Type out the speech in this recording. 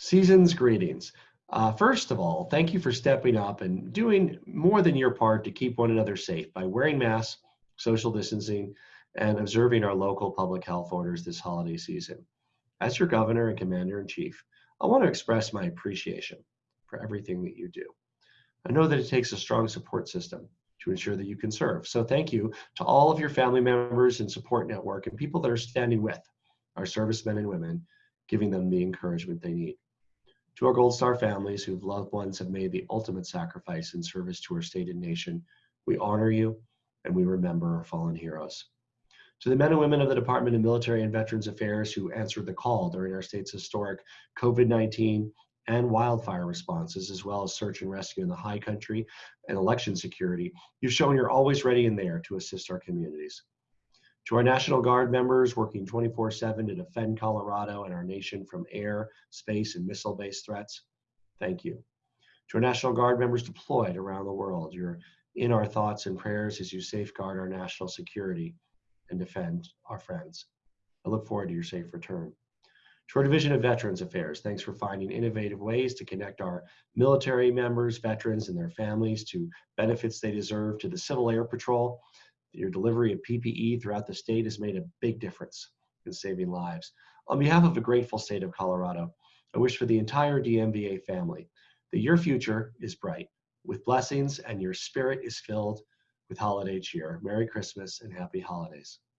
Season's greetings. Uh, first of all, thank you for stepping up and doing more than your part to keep one another safe by wearing masks, social distancing, and observing our local public health orders this holiday season. As your governor and commander in chief, I want to express my appreciation for everything that you do. I know that it takes a strong support system to ensure that you can serve. So thank you to all of your family members and support network and people that are standing with our servicemen and women, giving them the encouragement they need. To our Gold Star families whose loved ones have made the ultimate sacrifice in service to our state and nation, we honor you and we remember our fallen heroes. To the men and women of the Department of Military and Veterans Affairs who answered the call during our state's historic COVID-19 and wildfire responses, as well as search and rescue in the high country and election security, you've shown you're always ready and there to assist our communities. To our National Guard members working 24 7 to defend Colorado and our nation from air, space, and missile based threats, thank you. To our National Guard members deployed around the world, you're in our thoughts and prayers as you safeguard our national security and defend our friends. I look forward to your safe return. To our Division of Veterans Affairs, thanks for finding innovative ways to connect our military members, veterans, and their families to benefits they deserve to the Civil Air Patrol your delivery of PPE throughout the state has made a big difference in saving lives. On behalf of the grateful state of Colorado, I wish for the entire DMVA family that your future is bright with blessings and your spirit is filled with holiday cheer. Merry Christmas and happy holidays.